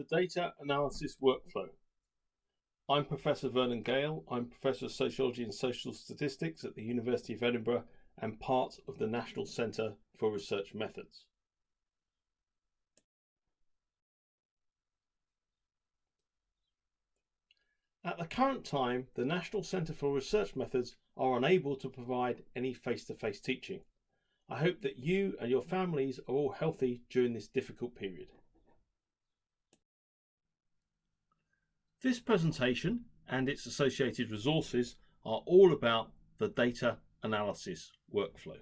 The Data Analysis Workflow. I'm Professor Vernon Gayle. I'm Professor of Sociology and Social Statistics at the University of Edinburgh and part of the National Centre for Research Methods. At the current time, the National Centre for Research Methods are unable to provide any face-to-face -face teaching. I hope that you and your families are all healthy during this difficult period. This presentation and its associated resources are all about the data analysis workflow.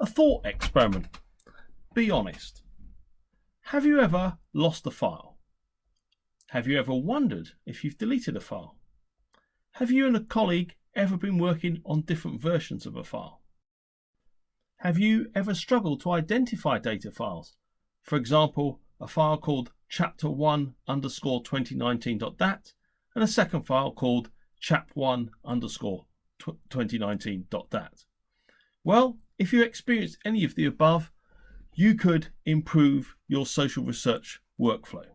A thought experiment. Be honest. Have you ever lost a file? Have you ever wondered if you've deleted a file? Have you and a colleague ever been working on different versions of a file? Have you ever struggled to identify data files? For example, a file called chapter1 underscore 2019.dat and a second file called chap1 underscore 2019.dat. Well, if you experienced any of the above, you could improve your social research workflow.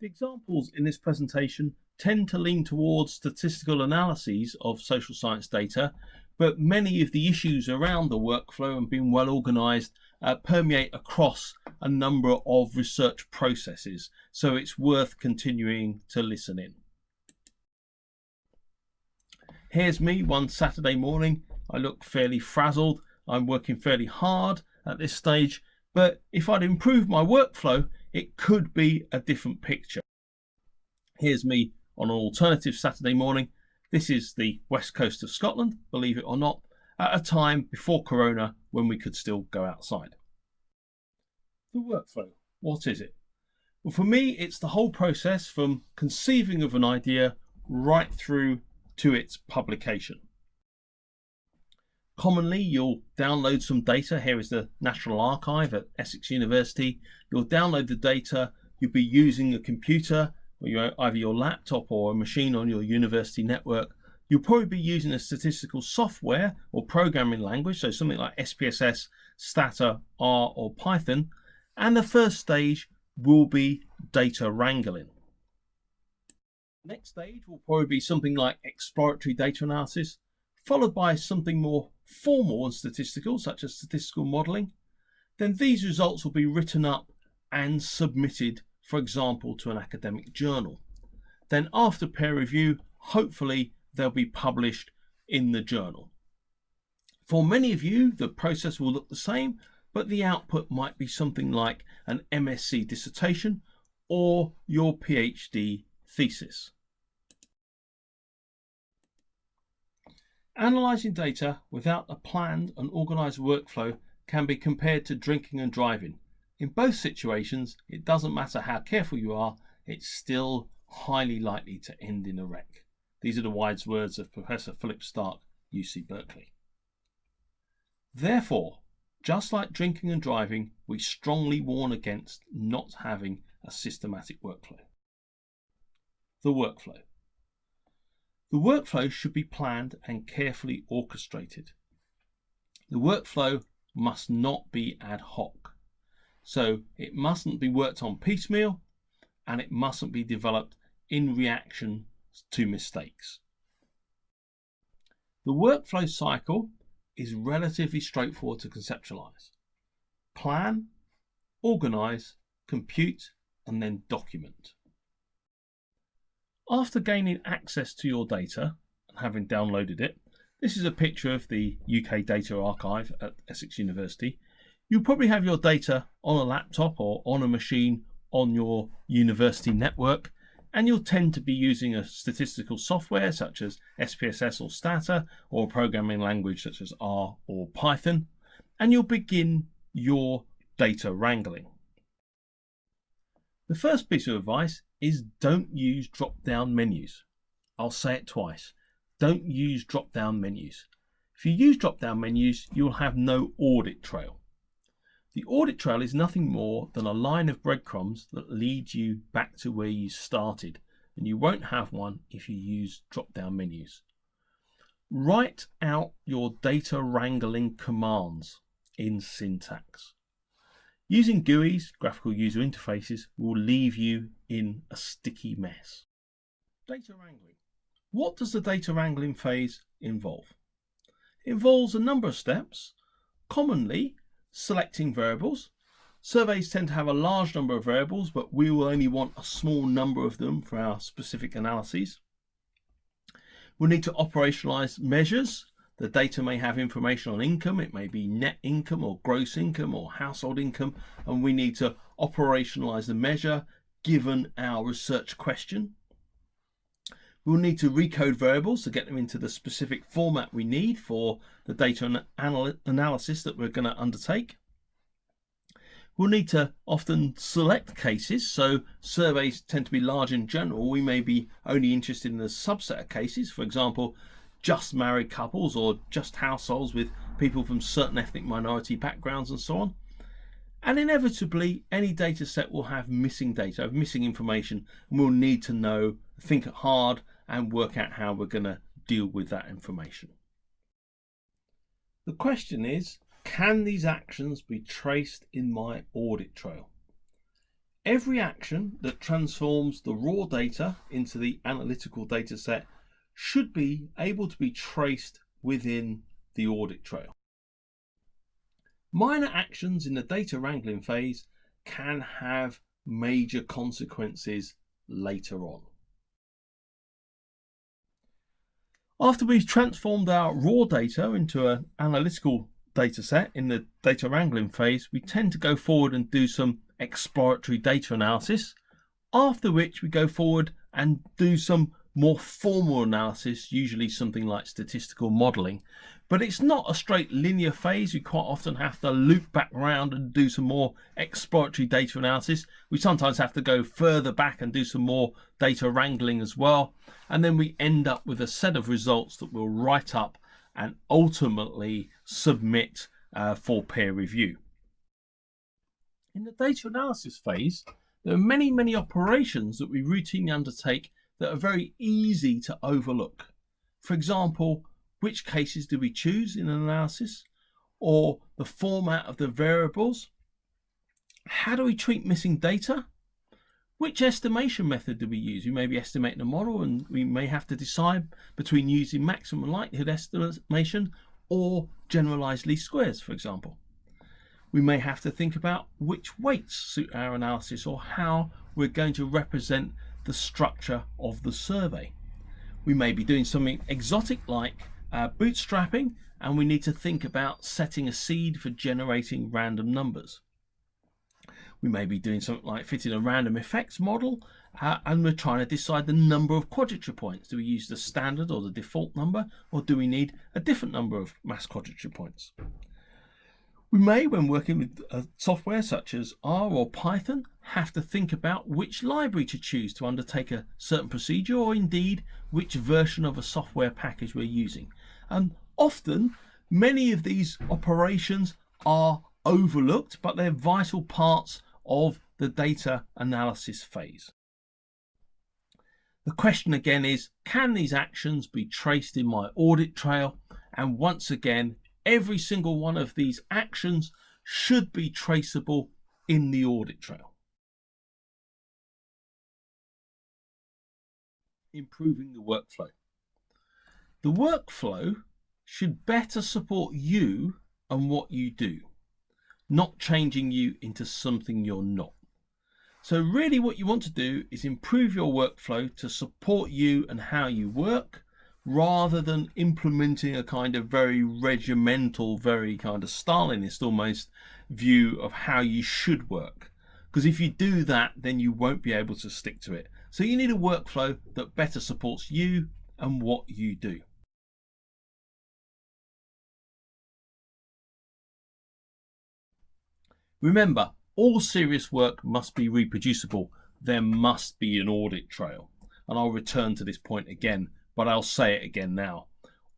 The examples in this presentation tend to lean towards statistical analyses of social science data, but many of the issues around the workflow and being well organized uh, permeate across a number of research processes, so it's worth continuing to listen in. Here's me one Saturday morning. I look fairly frazzled. I'm working fairly hard at this stage, but if I'd improved my workflow, it could be a different picture. Here's me on an alternative Saturday morning. This is the west coast of Scotland, believe it or not, at a time before Corona when we could still go outside. The workflow, what is it? Well, for me, it's the whole process from conceiving of an idea right through to its publication. Commonly, you'll download some data. Here is the National Archive at Essex University. You'll download the data. You'll be using a computer or your, either your laptop or a machine on your university network, you'll probably be using a statistical software or programming language, so something like SPSS, Stata, R, or Python. And the first stage will be data wrangling. Next stage will probably be something like exploratory data analysis, followed by something more formal and statistical, such as statistical modelling. Then these results will be written up and submitted for example, to an academic journal. Then after peer review, hopefully they'll be published in the journal. For many of you, the process will look the same, but the output might be something like an MSc dissertation or your PhD thesis. Analysing data without a planned and organised workflow can be compared to drinking and driving. In both situations, it doesn't matter how careful you are, it's still highly likely to end in a wreck. These are the wise words of Professor Philip Stark, UC Berkeley. Therefore, just like drinking and driving, we strongly warn against not having a systematic workflow. The workflow. The workflow should be planned and carefully orchestrated. The workflow must not be ad hoc. So it mustn't be worked on piecemeal and it mustn't be developed in reaction to mistakes. The workflow cycle is relatively straightforward to conceptualize. Plan, organize, compute, and then document. After gaining access to your data and having downloaded it, this is a picture of the UK Data Archive at Essex University You'll probably have your data on a laptop or on a machine on your university network, and you'll tend to be using a statistical software such as SPSS or Stata, or a programming language such as R or Python, and you'll begin your data wrangling. The first piece of advice is don't use drop-down menus. I'll say it twice. Don't use drop-down menus. If you use drop-down menus, you'll have no audit trail. The audit trail is nothing more than a line of breadcrumbs that leads you back to where you started, and you won't have one if you use drop-down menus. Write out your data wrangling commands in syntax. Using GUIs, graphical user interfaces, will leave you in a sticky mess. Data wrangling. What does the data wrangling phase involve? It involves a number of steps, commonly selecting variables. Surveys tend to have a large number of variables, but we will only want a small number of them for our specific analyses. We'll need to operationalize measures. The data may have information on income. It may be net income or gross income or household income. And we need to operationalize the measure given our research question. We'll need to recode variables to get them into the specific format we need for the data anal analysis that we're going to undertake. We'll need to often select cases, so surveys tend to be large in general. We may be only interested in a subset of cases, for example, just married couples or just households with people from certain ethnic minority backgrounds and so on. And inevitably, any data set will have missing data, missing information, and we'll need to know, think hard, and work out how we're going to deal with that information. The question is, can these actions be traced in my audit trail? Every action that transforms the raw data into the analytical data set should be able to be traced within the audit trail. Minor actions in the data wrangling phase can have major consequences later on. After we've transformed our raw data into an analytical data set in the data wrangling phase, we tend to go forward and do some exploratory data analysis, after which we go forward and do some more formal analysis, usually something like statistical modeling. But it's not a straight linear phase. We quite often have to loop back around and do some more exploratory data analysis. We sometimes have to go further back and do some more data wrangling as well. And then we end up with a set of results that we'll write up and ultimately submit uh, for peer review. In the data analysis phase, there are many, many operations that we routinely undertake that are very easy to overlook. For example, which cases do we choose in an analysis? Or the format of the variables? How do we treat missing data? Which estimation method do we use? We may be estimating a model and we may have to decide between using maximum likelihood estimation or generalized least squares, for example. We may have to think about which weights suit our analysis or how we're going to represent the structure of the survey. We may be doing something exotic like uh, bootstrapping and we need to think about setting a seed for generating random numbers. We may be doing something like fitting a random effects model uh, and we're trying to decide the number of quadrature points. Do we use the standard or the default number or do we need a different number of mass quadrature points? We may, when working with uh, software such as R or Python, have to think about which library to choose to undertake a certain procedure or indeed which version of a software package we're using. And often, many of these operations are overlooked, but they're vital parts of the data analysis phase. The question again is, can these actions be traced in my audit trail? And once again, every single one of these actions should be traceable in the audit trail. Improving the workflow. The workflow should better support you and what you do not changing you into something you're not. So really what you want to do is improve your workflow to support you and how you work rather than implementing a kind of very regimental, very kind of Stalinist almost view of how you should work. Because if you do that, then you won't be able to stick to it. So you need a workflow that better supports you and what you do. Remember, all serious work must be reproducible. There must be an audit trail. And I'll return to this point again, but I'll say it again now.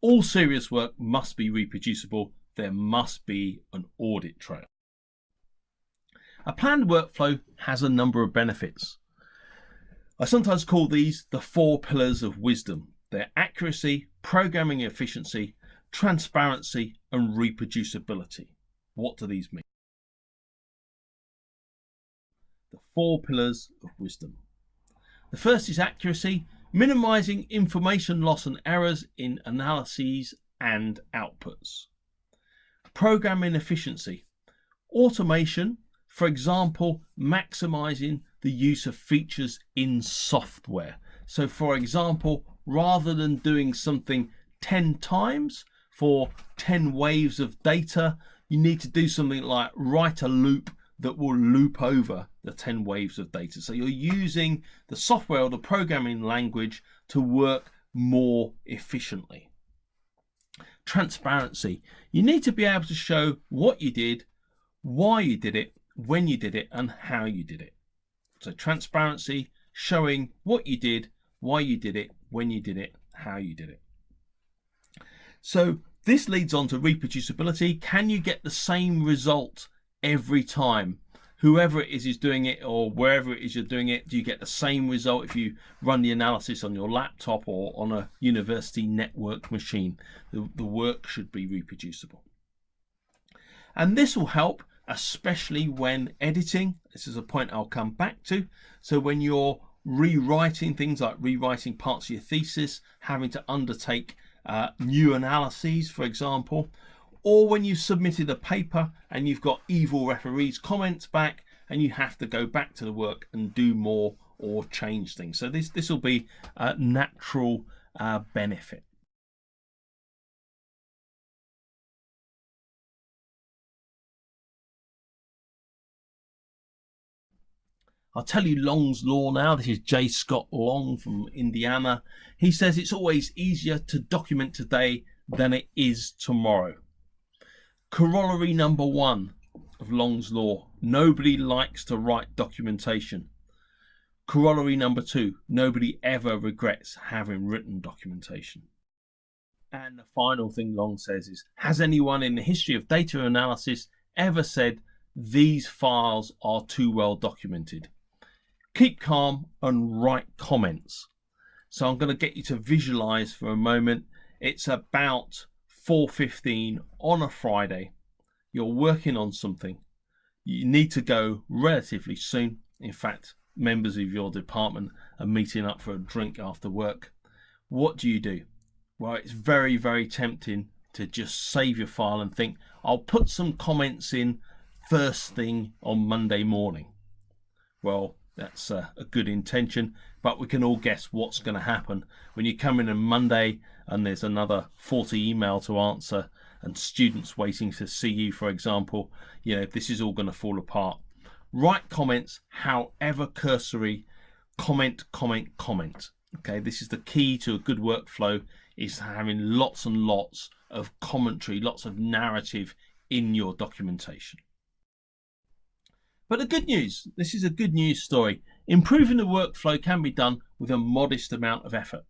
All serious work must be reproducible. There must be an audit trail. A planned workflow has a number of benefits. I sometimes call these the four pillars of wisdom. They're accuracy, programming efficiency, transparency, and reproducibility. What do these mean? the four pillars of wisdom. The first is accuracy, minimizing information loss and errors in analyses and outputs. Programming efficiency, automation, for example, maximizing the use of features in software. So, for example, rather than doing something 10 times for 10 waves of data, you need to do something like write a loop that will loop over the 10 waves of data. So you're using the software or the programming language to work more efficiently. Transparency. You need to be able to show what you did, why you did it, when you did it, and how you did it. So transparency, showing what you did, why you did it, when you did it, how you did it. So this leads on to reproducibility. Can you get the same result every time? Whoever it is is doing it or wherever it is you're doing it, do you get the same result if you run the analysis on your laptop or on a university network machine? The, the work should be reproducible. And this will help especially when editing. This is a point I'll come back to. So when you're rewriting things like rewriting parts of your thesis, having to undertake uh, new analyses, for example, or when you submitted a paper and you've got evil referees comments back and you have to go back to the work and do more or change things. So this this will be a natural uh, benefit. I'll tell you Long's law now. This is J. Scott Long from Indiana. He says it's always easier to document today than it is tomorrow. Corollary number one of Long's law nobody likes to write documentation. Corollary number two nobody ever regrets having written documentation. And the final thing Long says is Has anyone in the history of data analysis ever said these files are too well documented? Keep calm and write comments. So I'm going to get you to visualize for a moment. It's about 4.15 on a Friday. You're working on something. You need to go relatively soon. In fact, members of your department are meeting up for a drink after work. What do you do? Well, it's very, very tempting to just save your file and think, I'll put some comments in first thing on Monday morning. Well, that's a, a good intention, but we can all guess what's going to happen when you come in on Monday and there's another 40 email to answer and students waiting to see you, for example. You know, this is all going to fall apart. Write comments, however cursory, comment, comment, comment. Okay, this is the key to a good workflow is having lots and lots of commentary, lots of narrative in your documentation. But the good news, this is a good news story. Improving the workflow can be done with a modest amount of effort.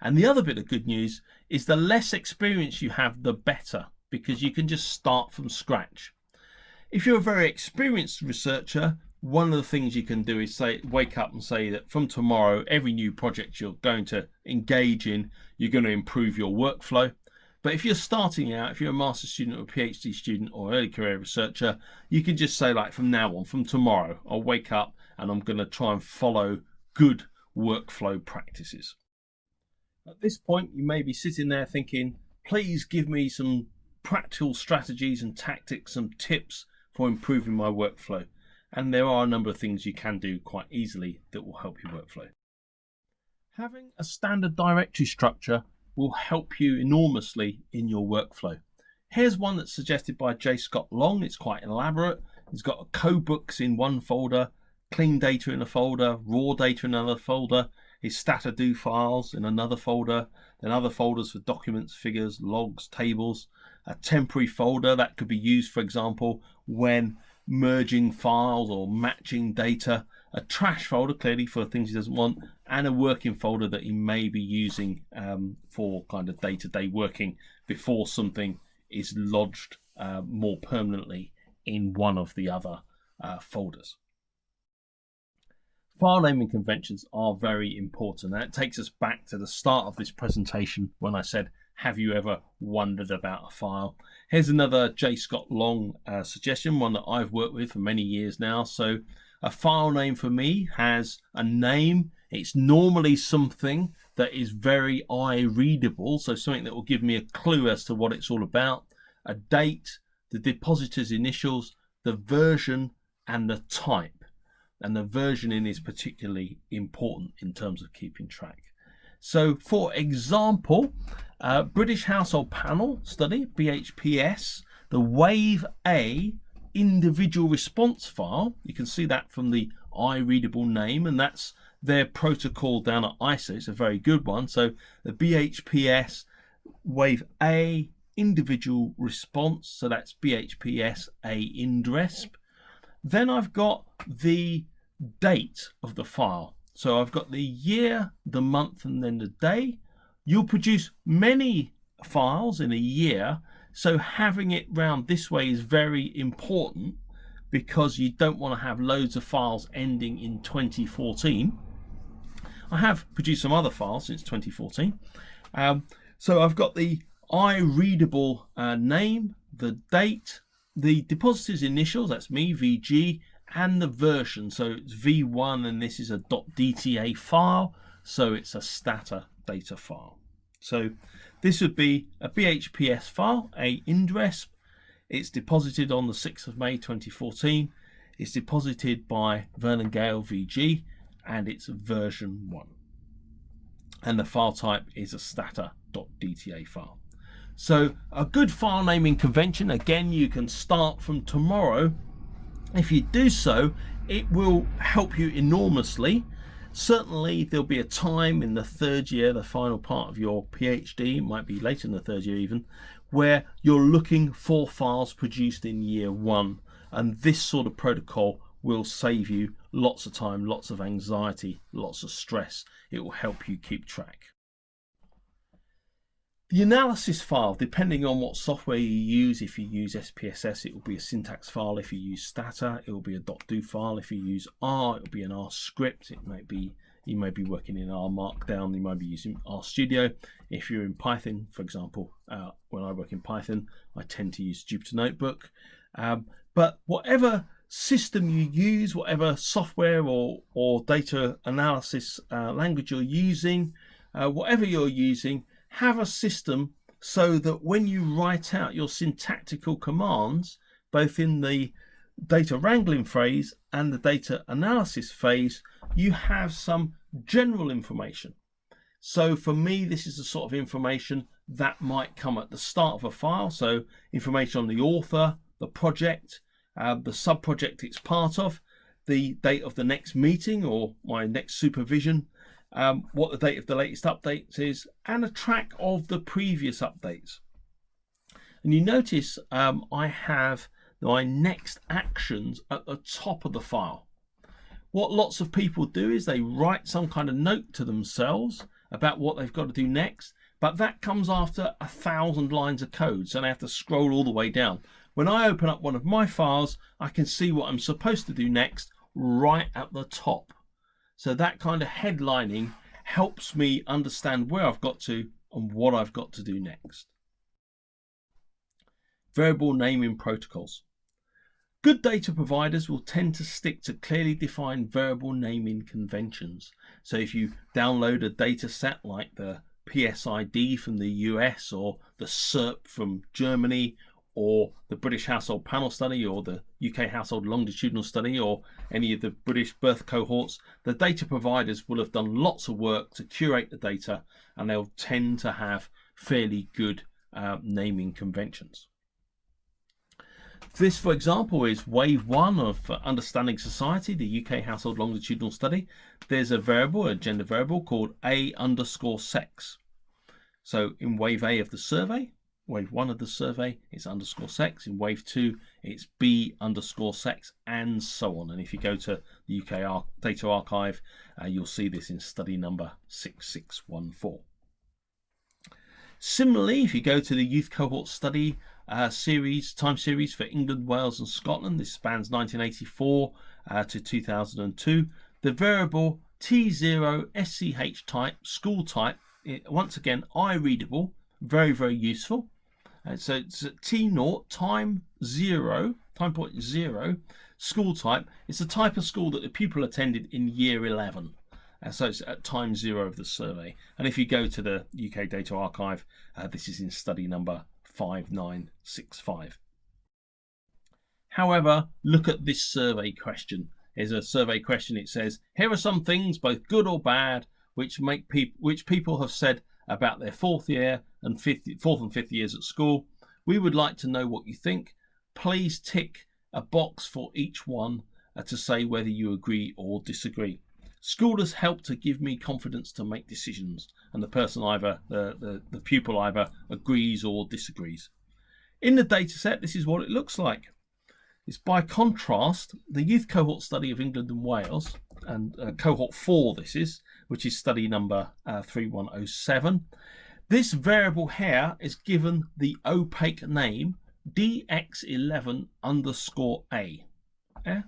And the other bit of good news is the less experience you have, the better, because you can just start from scratch. If you're a very experienced researcher, one of the things you can do is say, wake up and say that from tomorrow, every new project you're going to engage in, you're going to improve your workflow. But if you're starting out, if you're a master student or a PhD student or early career researcher, you can just say like from now on, from tomorrow, I'll wake up and I'm going to try and follow good workflow practices. At this point, you may be sitting there thinking, please give me some practical strategies and tactics and tips for improving my workflow. And there are a number of things you can do quite easily that will help your workflow. Having a standard directory structure will help you enormously in your workflow. Here's one that's suggested by J. Scott Long. It's quite elaborate. It's got codebooks in one folder, clean data in a folder, raw data in another folder, his Stata do files in another folder, then other folders for documents, figures, logs, tables, a temporary folder that could be used, for example, when merging files or matching data, a trash folder clearly for things he doesn't want, and a working folder that he may be using um, for kind of day-to-day working before something is lodged uh, more permanently in one of the other uh, folders. File naming conventions are very important. That takes us back to the start of this presentation when I said, have you ever wondered about a file? Here's another J. Scott Long uh, suggestion, one that I've worked with for many years now. So A file name for me has a name. It's normally something that is very eye readable, so something that will give me a clue as to what it's all about, a date, the depositor's initials, the version, and the type. And the versioning is particularly important in terms of keeping track. So, for example, uh, British Household Panel Study, BHPS, the Wave A individual response file, you can see that from the eye-readable name, and that's their protocol down at ISER. It's a very good one. So the BHPS Wave A individual response, so that's BHPS A INDRESP. Then I've got the date of the file. So I've got the year, the month, and then the day. You'll produce many files in a year, so having it round this way is very important because you don't want to have loads of files ending in 2014. I have produced some other files since 2014. Um, so I've got the eye-readable uh, name, the date, the depositor's initials, that's me, VG, and the version. So it's V1 and this is a .dta file, so it's a stata data file. So this would be a BHPS file, a INDRESP. It's deposited on the 6th of May 2014. It's deposited by Vernon Gayle VG and it's version 1. And the file type is a stata.dta file. So a good file naming convention, again, you can start from tomorrow. If you do so, it will help you enormously Certainly there'll be a time in the third year, the final part of your PhD, might be later in the third year even, where you're looking for files produced in year one. And this sort of protocol will save you lots of time, lots of anxiety, lots of stress. It will help you keep track. The analysis file, depending on what software you use, if you use SPSS, it will be a syntax file. If you use Stata, it will be a dot .do file. If you use R, it will be an R script. It might be you may be working in R Markdown. You might be using R Studio. If you're in Python, for example, uh, when I work in Python, I tend to use Jupyter Notebook. Um, but whatever system you use, whatever software or, or data analysis uh, language you're using, uh, whatever you're using, have a system so that when you write out your syntactical commands, both in the data wrangling phase and the data analysis phase, you have some general information. So for me, this is the sort of information that might come at the start of a file. So information on the author, the project, uh, the sub-project it's part of, the date of the next meeting or my next supervision, um, what the date of the latest updates is, and a track of the previous updates. And you notice um, I have my next actions at the top of the file. What lots of people do is they write some kind of note to themselves about what they've got to do next, but that comes after a thousand lines of code, so they have to scroll all the way down. When I open up one of my files, I can see what I'm supposed to do next right at the top. So that kind of headlining helps me understand where I've got to and what I've got to do next. Variable naming protocols. Good data providers will tend to stick to clearly defined variable naming conventions. So if you download a data set like the PSID from the US or the SOEP from Germany or the British Household Panel Study or the UK Household Longitudinal Study or any of the British birth cohorts, the data providers will have done lots of work to curate the data and they'll tend to have fairly good uh, naming conventions. This, for example, is wave one of Understanding Society, the UK Household Longitudinal Study. There's a variable, a gender variable called A underscore sex. So in wave A of the survey, wave one of the survey, it's underscore sex. In wave two, it's B underscore sex, and so on. And if you go to the UK Ar Data Archive, uh, you'll see this in study number 6614. Similarly, if you go to the Youth Cohort Study uh, series, time series for England, Wales, and Scotland, this spans 1984 uh, to 2002, the variable T0 SCH type, school type, it, once again, eye readable, very, very useful. Uh, so it's T naught time zero, time point zero, school type. It's the type of school that the pupil attended in year 11. Uh, so it's at time zero of the survey. And if you go to the UK Data Archive, uh, this is in study number 5965. However, look at this survey question. Here's a survey question. It says, here are some things, both good or bad, which make people which people have said about their fourth year and fifth, fourth and fifth years at school. We would like to know what you think. Please tick a box for each one uh, to say whether you agree or disagree. School has helped to give me confidence to make decisions, and the person either, the, the, the pupil either agrees or disagrees. In the dataset, this is what it looks like. It's by contrast, the youth cohort study of England and Wales, and uh, cohort 4 this is, which is study number uh, 3107. This variable here is given the opaque name dx11 underscore a. Yeah?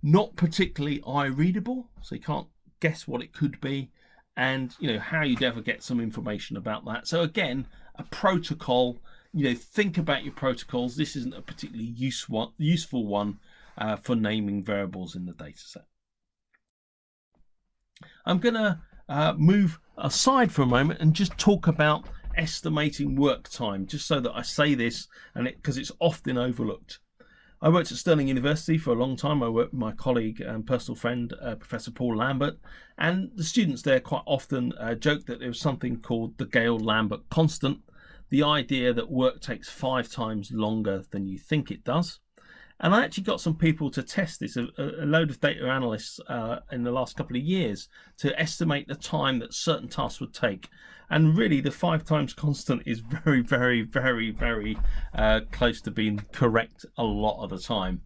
Not particularly eye readable, so you can't guess what it could be and you know how you'd ever get some information about that. So again, a protocol, you know, think about your protocols. This isn't a particularly useful useful one uh, for naming variables in the dataset. I'm going to uh, move aside for a moment and just talk about estimating work time, just so that I say this and because it, it's often overlooked. I worked at Stirling University for a long time. I worked with my colleague and personal friend, uh, Professor Paul Lambert, and the students there quite often uh, joke that there was something called the Gayle-Lambert constant, the idea that work takes five times longer than you think it does. And I actually got some people to test this, a, a load of data analysts uh, in the last couple of years to estimate the time that certain tasks would take. And really, the five times constant is very, very, very, very uh, close to being correct a lot of the time.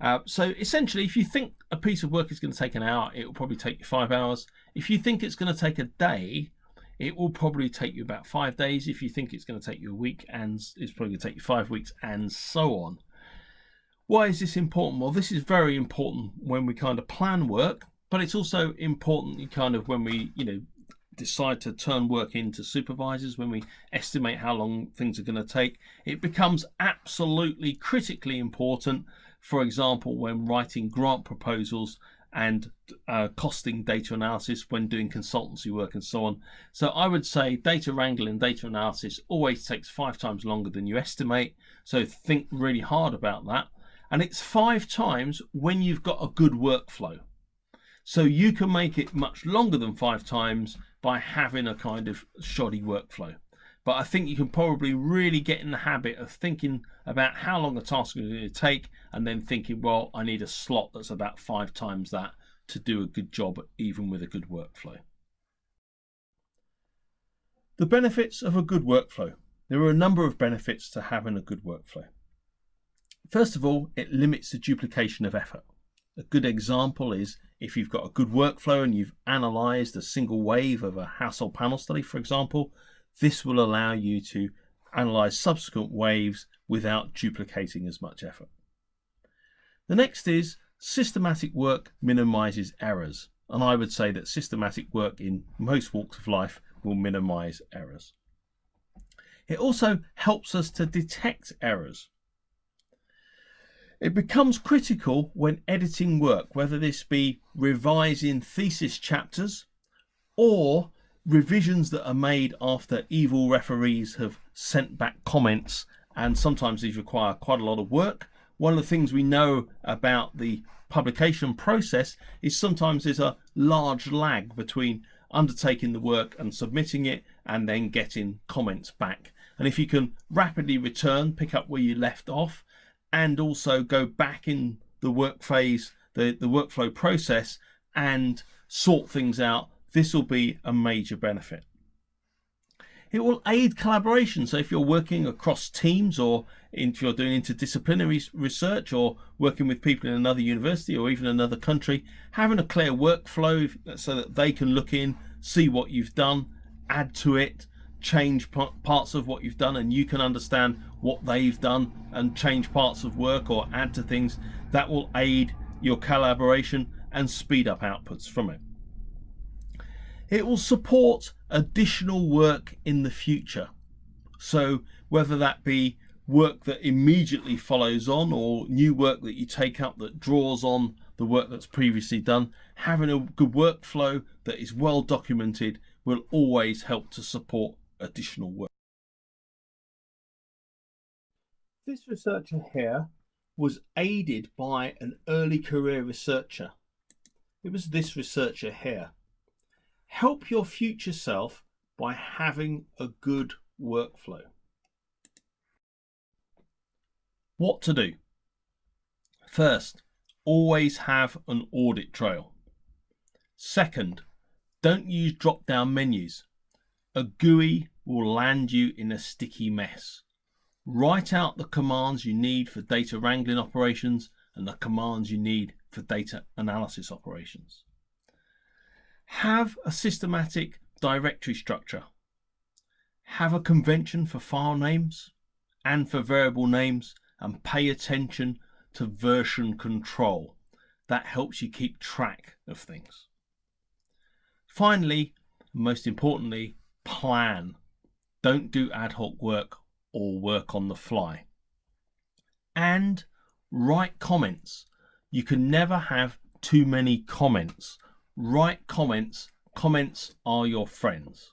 Uh, so essentially, if you think a piece of work is going to take an hour, it will probably take you five hours. If you think it's going to take a day, it will probably take you about five days. If you think it's going to take you a week, and it's probably going to take you five weeks, and so on. Why is this important? Well, this is very important when we kind of plan work, but it's also important kind of when we, you know, decide to turn work into supervisors, when we estimate how long things are going to take. It becomes absolutely critically important, for example, when writing grant proposals and uh, costing data analysis when doing consultancy work and so on. So I would say data wrangling, data analysis always takes five times longer than you estimate. So think really hard about that and it's five times when you've got a good workflow. So you can make it much longer than five times by having a kind of shoddy workflow. But I think you can probably really get in the habit of thinking about how long a task is going to take and then thinking, well, I need a slot that's about five times that to do a good job, even with a good workflow. The benefits of a good workflow. There are a number of benefits to having a good workflow. First of all, it limits the duplication of effort. A good example is if you've got a good workflow and you've analyzed a single wave of a household panel study, for example, this will allow you to analyze subsequent waves without duplicating as much effort. The next is systematic work minimizes errors. And I would say that systematic work in most walks of life will minimize errors. It also helps us to detect errors. It becomes critical when editing work, whether this be revising thesis chapters or revisions that are made after evil referees have sent back comments and sometimes these require quite a lot of work. One of the things we know about the publication process is sometimes there's a large lag between undertaking the work and submitting it and then getting comments back. And if you can rapidly return, pick up where you left off, and also go back in the work phase, the, the workflow process and sort things out, this will be a major benefit. It will aid collaboration. So if you're working across teams or if you're doing interdisciplinary research or working with people in another university or even another country, having a clear workflow so that they can look in, see what you've done, add to it, change parts of what you've done and you can understand what they've done and change parts of work or add to things that will aid your collaboration and speed up outputs from it. It will support additional work in the future. So whether that be work that immediately follows on or new work that you take up that draws on the work that's previously done, having a good workflow that is well documented will always help to support additional work. This researcher here was aided by an early career researcher. It was this researcher here. Help your future self by having a good workflow. What to do? First, always have an audit trail. Second, don't use drop down menus. A GUI will land you in a sticky mess. Write out the commands you need for data wrangling operations and the commands you need for data analysis operations. Have a systematic directory structure. Have a convention for file names and for variable names and pay attention to version control. That helps you keep track of things. Finally, most importantly, plan. Don't do ad hoc work or work on the fly. And write comments. You can never have too many comments. Write comments. Comments are your friends.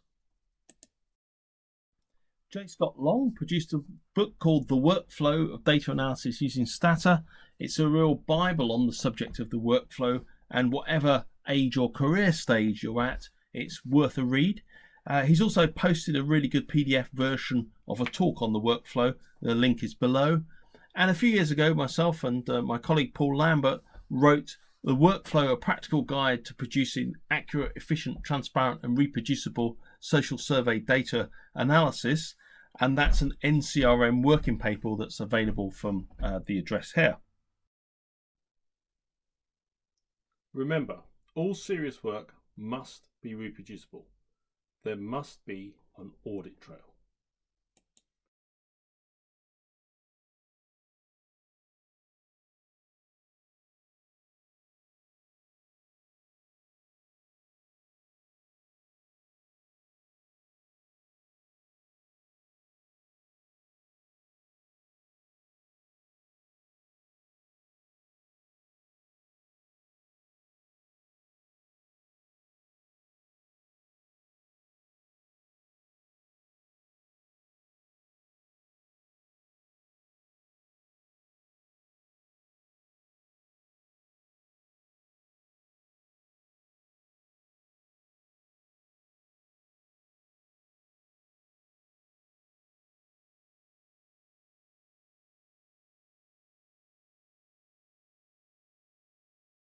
J. Scott Long produced a book called The Workflow of Data Analysis Using Stata. It's a real Bible on the subject of the workflow, and whatever age or career stage you're at, it's worth a read. Uh, he's also posted a really good PDF version of a talk on the workflow. The link is below. And a few years ago, myself and uh, my colleague Paul Lambert wrote The Workflow, a practical guide to producing accurate, efficient, transparent, and reproducible social survey data analysis and that's an NCRM working paper that's available from uh, the address here. Remember, all serious work must be reproducible. There must be an audit trail.